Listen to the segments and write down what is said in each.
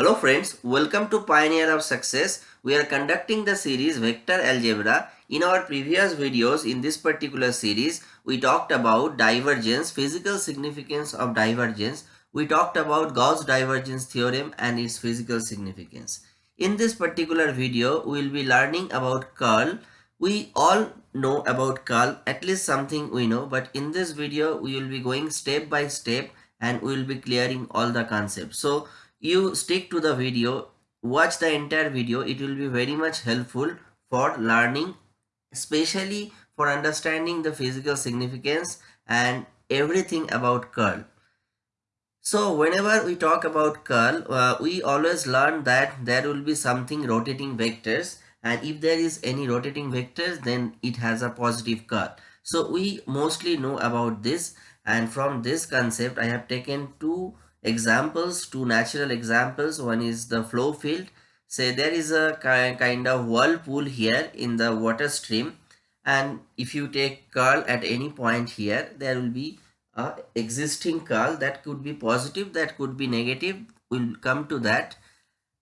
Hello friends, welcome to Pioneer of Success. We are conducting the series Vector Algebra. In our previous videos in this particular series, we talked about divergence, physical significance of divergence. We talked about Gauss divergence theorem and its physical significance. In this particular video, we will be learning about curl. We all know about curl, at least something we know, but in this video, we will be going step by step and we will be clearing all the concepts. So you stick to the video, watch the entire video. It will be very much helpful for learning, especially for understanding the physical significance and everything about curl. So whenever we talk about curl, uh, we always learn that there will be something rotating vectors and if there is any rotating vectors then it has a positive curl. So we mostly know about this and from this concept I have taken two examples, two natural examples. One is the flow field. Say there is a kind of whirlpool here in the water stream and if you take curl at any point here there will be a existing curl that could be positive that could be negative we'll come to that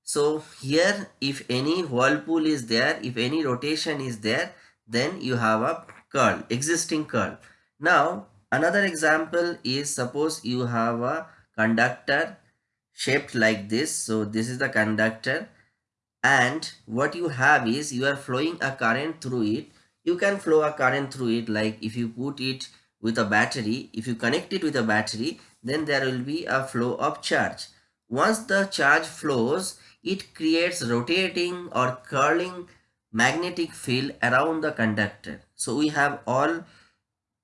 so here if any whirlpool is there if any rotation is there then you have a curl existing curl now another example is suppose you have a conductor shaped like this. So this is the conductor. And what you have is you are flowing a current through it. You can flow a current through it. Like if you put it with a battery if you connect it with a battery then there will be a flow of charge. Once the charge flows it creates rotating or curling magnetic field around the conductor. So we have all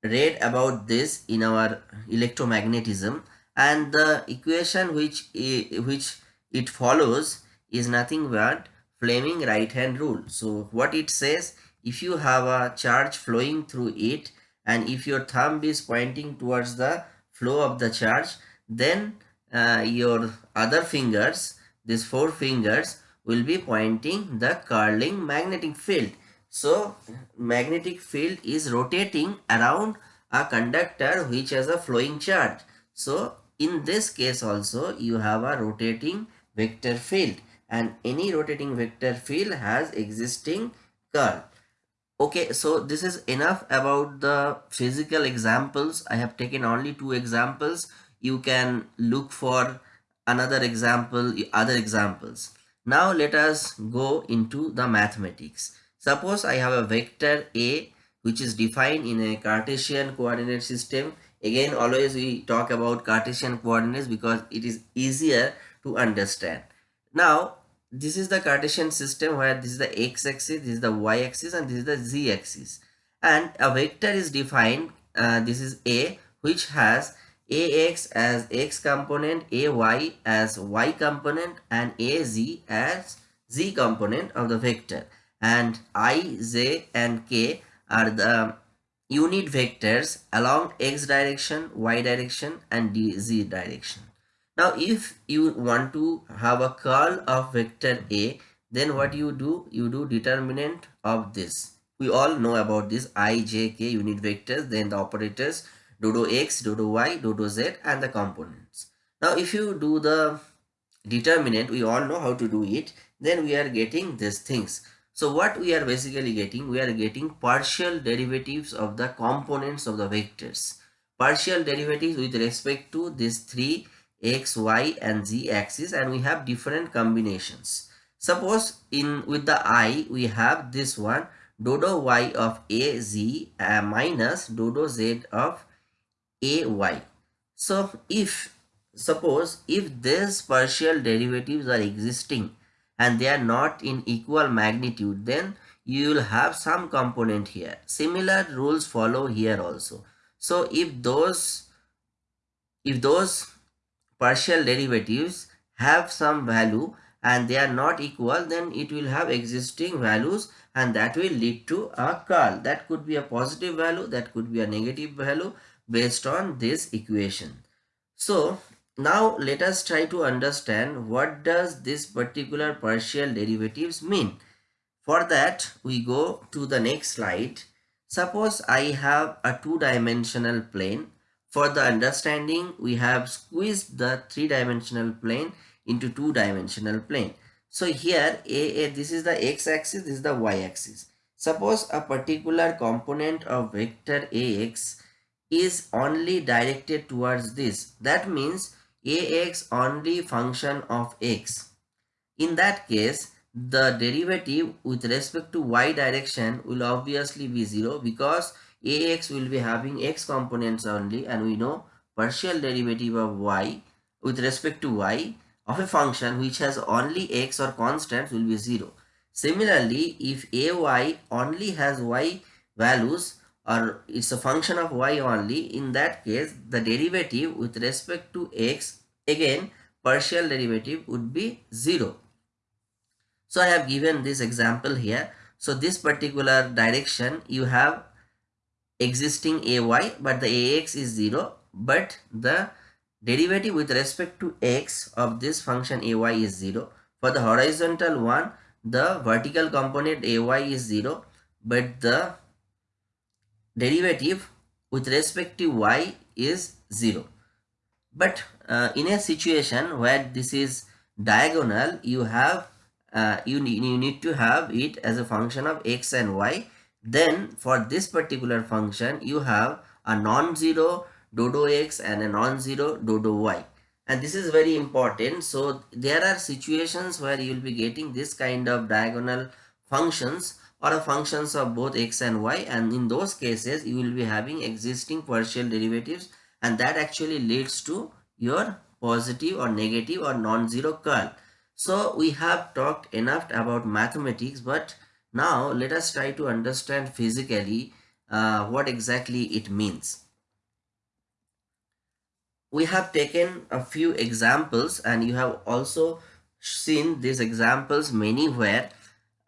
read about this in our electromagnetism and the equation which which it follows is nothing but Fleming right hand rule. So what it says if you have a charge flowing through it and if your thumb is pointing towards the flow of the charge then uh, your other fingers these four fingers will be pointing the curling magnetic field. So magnetic field is rotating around a conductor which has a flowing charge. So in this case also you have a rotating vector field and any rotating vector field has existing curl. Okay, so this is enough about the physical examples. I have taken only two examples. You can look for another example, other examples. Now let us go into the mathematics. Suppose I have a vector A which is defined in a Cartesian coordinate system Again, always we talk about Cartesian coordinates because it is easier to understand. Now, this is the Cartesian system where this is the x-axis, this is the y-axis and this is the z-axis. And a vector is defined, uh, this is A, which has ax as x component, ay as y component and az as z component of the vector. And i, j and k are the unit vectors along x direction, y direction and z direction. Now if you want to have a curl of vector A, then what you do? You do determinant of this. We all know about this i, j, k unit vectors, then the operators dodo x, dodo y, dodo z and the components. Now if you do the determinant, we all know how to do it, then we are getting these things. So what we are basically getting, we are getting partial derivatives of the components of the vectors. Partial derivatives with respect to these three x, y and z axis and we have different combinations. Suppose in with the i we have this one dodo y of a z uh, minus dodo z of a y. So if suppose if these partial derivatives are existing and they are not in equal magnitude then you will have some component here. Similar rules follow here also. So if those if those partial derivatives have some value and they are not equal then it will have existing values and that will lead to a curl. That could be a positive value that could be a negative value based on this equation. So now let us try to understand what does this particular partial derivatives mean. For that we go to the next slide. Suppose I have a two-dimensional plane. For the understanding we have squeezed the three-dimensional plane into two-dimensional plane. So here a, a, this is the x-axis, this is the y-axis. Suppose a particular component of vector ax is only directed towards this. That means ax only function of x. In that case, the derivative with respect to y direction will obviously be 0 because ax will be having x components only and we know partial derivative of y with respect to y of a function which has only x or constants will be 0. Similarly, if ay only has y values or it's a function of y only, in that case the derivative with respect to x again partial derivative would be 0. So I have given this example here. So this particular direction you have existing ay but the ax is 0 but the derivative with respect to x of this function ay is 0. For the horizontal one the vertical component ay is 0 but the derivative with respect to y is 0. But uh, in a situation where this is diagonal you have uh, you, need, you need to have it as a function of x and y. Then for this particular function you have a non-zero dodo x and a non-zero dodo y. And this is very important. So there are situations where you will be getting this kind of diagonal functions or a functions of both x and y and in those cases you will be having existing partial derivatives and that actually leads to your positive or negative or non-zero curl so we have talked enough about mathematics but now let us try to understand physically uh, what exactly it means. We have taken a few examples and you have also seen these examples many where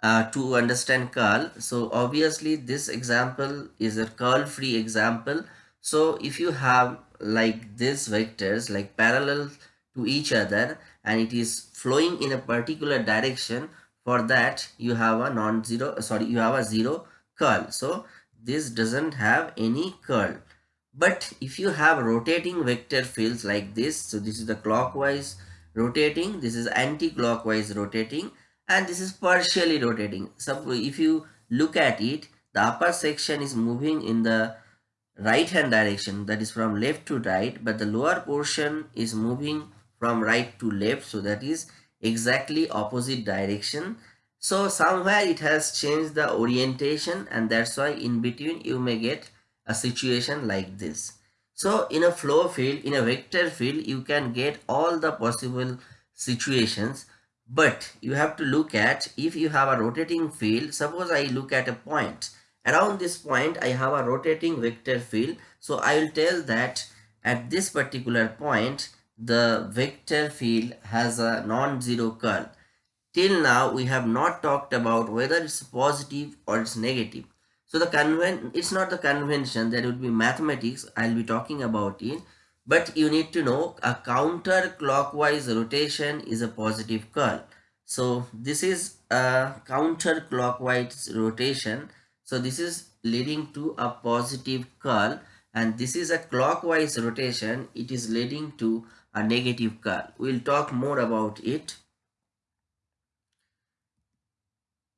uh, to understand curl. So obviously this example is a curl free example. So if you have like these vectors like parallel to each other and it is flowing in a particular direction for that you have a non-zero sorry you have a zero curl so this doesn't have any curl but if you have rotating vector fields like this so this is the clockwise rotating this is anti-clockwise rotating and this is partially rotating. So if you look at it the upper section is moving in the right hand direction that is from left to right but the lower portion is moving from right to left so that is exactly opposite direction. So somewhere it has changed the orientation and that's why in between you may get a situation like this. So in a flow field in a vector field you can get all the possible situations but you have to look at if you have a rotating field suppose i look at a point around this point i have a rotating vector field so i will tell that at this particular point the vector field has a non-zero curl. Till now, we have not talked about whether it's positive or it's negative. So the conven it's not the convention that would be mathematics. I'll be talking about it. But you need to know a counterclockwise rotation is a positive curl. So this is a counterclockwise rotation. So this is leading to a positive curl and this is a clockwise rotation. It is leading to a negative curl. We'll talk more about it.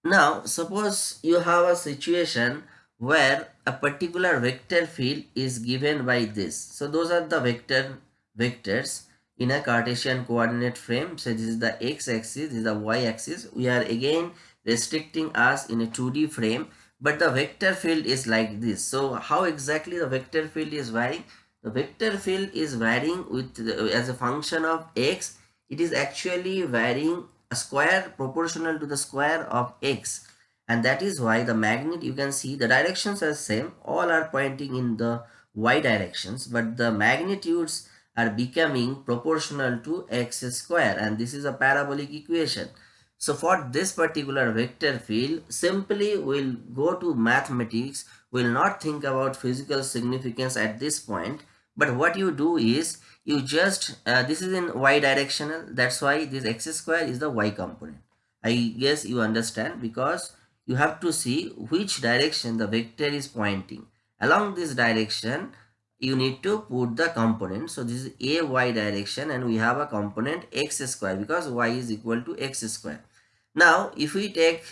Now, suppose you have a situation where a particular vector field is given by this. So those are the vector vectors in a Cartesian coordinate frame. So this is the x-axis, this is the y-axis. We are again restricting us in a 2D frame, but the vector field is like this. So how exactly the vector field is varying? the vector field is varying with the, as a function of x it is actually varying a square proportional to the square of x and that is why the magnet you can see the directions are same. All are pointing in the y directions but the magnitudes are becoming proportional to x square. And this is a parabolic equation. So for this particular vector field simply we'll go to mathematics will not think about physical significance at this point. But what you do is you just uh, this is in y directional. That's why this x square is the y component. I guess you understand because you have to see which direction the vector is pointing. Along this direction you need to put the component. So this is a y direction and we have a component x square because y is equal to x square. Now if we take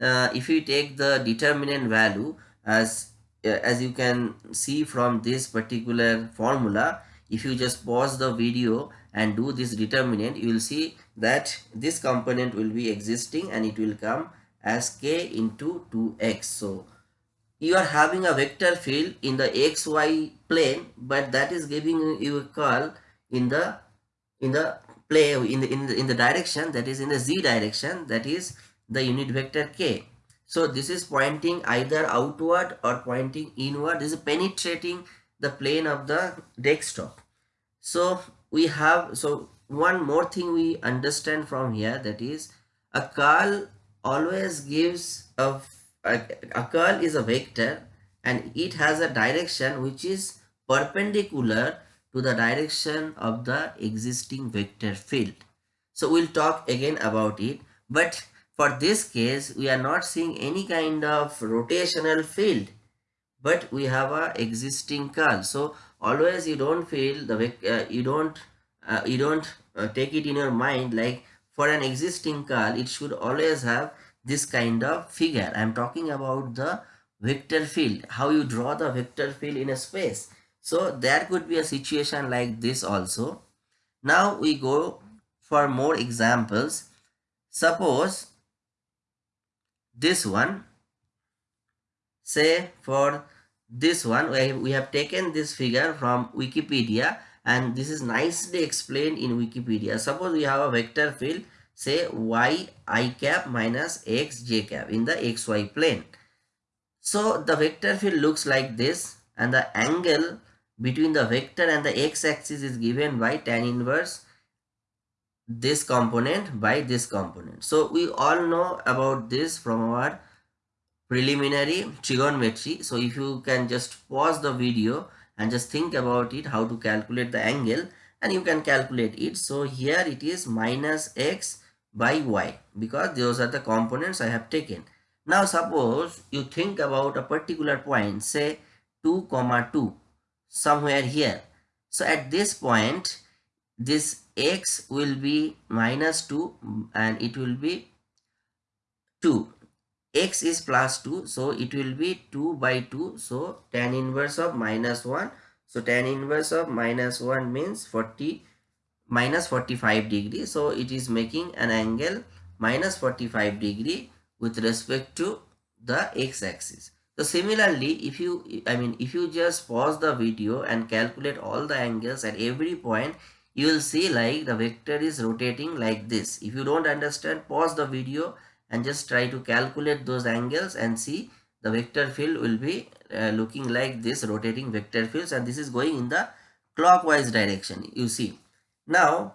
uh, if we take the determinant value as uh, as you can see from this particular formula if you just pause the video and do this determinant you will see that this component will be existing and it will come as k into 2x so you are having a vector field in the xy plane but that is giving you a curl in the in the play in the, in the in the direction that is in the z direction that is the unit vector k. So this is pointing either outward or pointing inward. This is penetrating the plane of the desktop. So we have so one more thing we understand from here that is a curl always gives a a, a curl is a vector and it has a direction which is perpendicular to the direction of the existing vector field. So we'll talk again about it. But for this case, we are not seeing any kind of rotational field. But we have a existing curl. So always you don't feel the uh, you don't uh, you don't uh, take it in your mind like for an existing curl it should always have this kind of figure. I'm talking about the vector field, how you draw the vector field in a space. So there could be a situation like this also. Now we go for more examples. Suppose this one, say for this one, we have taken this figure from Wikipedia and this is nicely explained in Wikipedia. Suppose we have a vector field say y i cap minus x j cap in the xy plane. So the vector field looks like this and the angle between the vector and the x-axis is given by tan inverse this component by this component. So we all know about this from our preliminary trigonometry. So if you can just pause the video and just think about it how to calculate the angle and you can calculate it. So here it is minus x by y because those are the components I have taken. Now suppose you think about a particular point say 2 comma 2 somewhere here. So at this point this x will be minus 2 and it will be 2 x is plus 2 so it will be 2 by 2 so tan inverse of minus 1 so tan inverse of minus 1 means 40 minus 45 degree. So it is making an angle minus 45 degree with respect to the x-axis so similarly if you i mean if you just pause the video and calculate all the angles at every point you will see like the vector is rotating like this. If you don't understand pause the video and just try to calculate those angles and see the vector field will be uh, looking like this rotating vector fields and this is going in the clockwise direction you see now,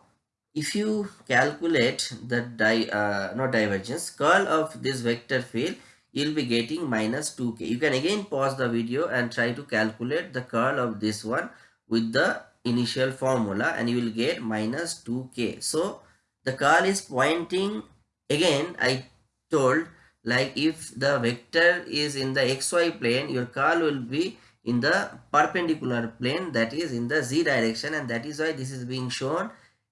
if you calculate the di uh, not divergence curl of this vector field, you'll be getting minus 2k. You can again pause the video and try to calculate the curl of this one with the initial formula and you will get minus 2k. So, the curl is pointing again I told like if the vector is in the xy plane your curl will be in the perpendicular plane that is in the z direction and that is why this is being shown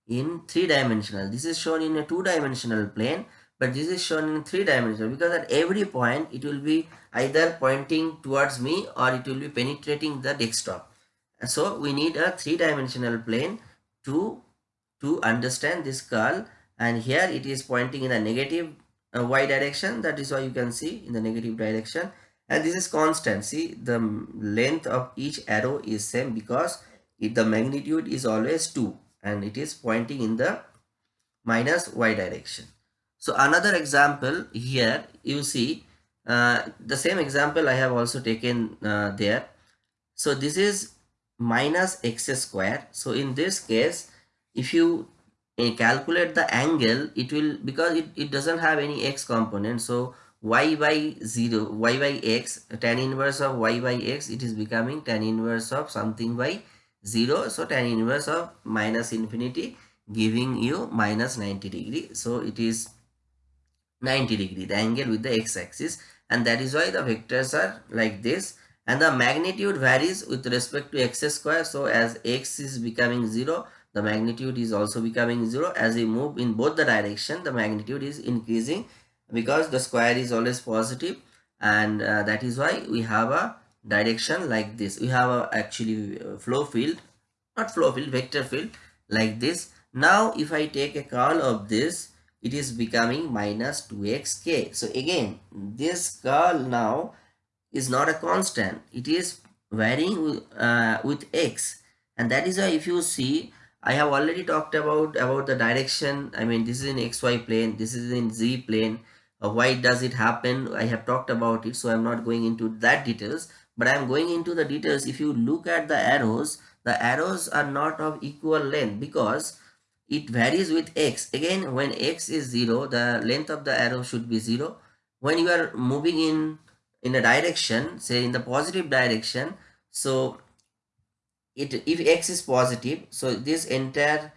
in three dimensional this is shown in a two dimensional plane but this is shown in three dimensional because at every point it will be either pointing towards me or it will be penetrating the desktop. So we need a three dimensional plane to to understand this curl and here it is pointing in a negative uh, y direction that is why you can see in the negative direction. And this is constant. See the length of each arrow is same because if the magnitude is always 2 and it is pointing in the minus y direction. So another example here you see uh, the same example i have also taken uh, there. So this is minus x square. So in this case if you calculate the angle it will because it, it doesn't have any x component so y by 0 y by x tan inverse of y by x it is becoming tan inverse of something by 0 so tan inverse of minus infinity giving you minus 90 degree. So it is 90 degree the angle with the x axis and that is why the vectors are like this. And the magnitude varies with respect to x square. So as x is becoming 0 the magnitude is also becoming 0 as we move in both the direction the magnitude is increasing because the square is always positive and uh, that is why we have a direction like this. We have a actually uh, flow field not flow field vector field like this. Now if i take a curl of this it is becoming minus 2xk so again this curl now is not a constant. It is varying uh, with x. And that is why if you see i have already talked about about the direction. I mean this is in xy plane this is in z plane. Uh, why does it happen? I have talked about it so i'm not going into that details. But i'm going into the details. If you look at the arrows the arrows are not of equal length because it varies with x. Again when x is 0 the length of the arrow should be 0 when you are moving in in a direction say in the positive direction so it if x is positive so this entire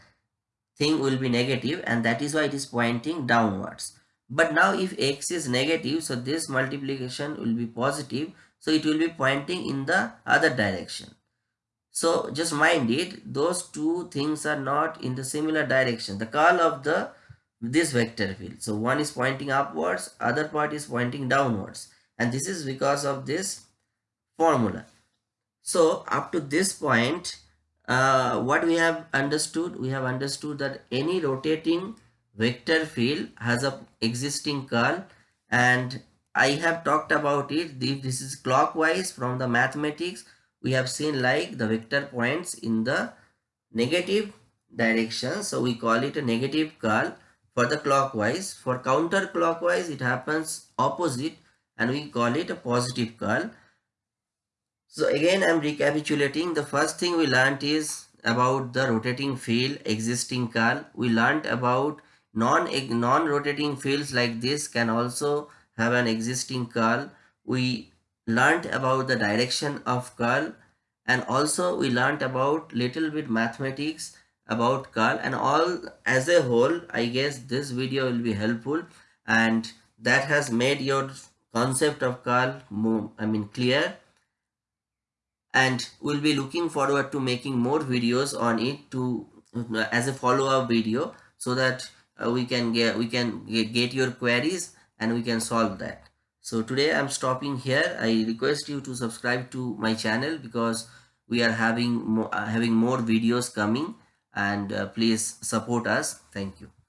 thing will be negative and that is why it is pointing downwards. But now if x is negative so this multiplication will be positive so it will be pointing in the other direction. So just mind it those two things are not in the similar direction. The curl of the this vector field. So one is pointing upwards other part is pointing downwards. And this is because of this formula so up to this point uh, what we have understood we have understood that any rotating vector field has a existing curl. And I have talked about it. This is clockwise from the mathematics we have seen like the vector points in the negative direction. So we call it a negative curl for the clockwise. For counterclockwise it happens opposite and we call it a positive curl so again i'm recapitulating. The first thing we learned is about the rotating field existing curl. We learned about non non rotating fields like this can also have an existing curl. We learned about the direction of curl and also we learned about little bit mathematics about curl and all as a whole i guess this video will be helpful and that has made your concept of curl more i mean clear and we'll be looking forward to making more videos on it to as a follow-up video so that uh, we can get we can get your queries and we can solve that. So today i'm stopping here. I request you to subscribe to my channel because we are having more uh, having more videos coming and uh, please support us. Thank you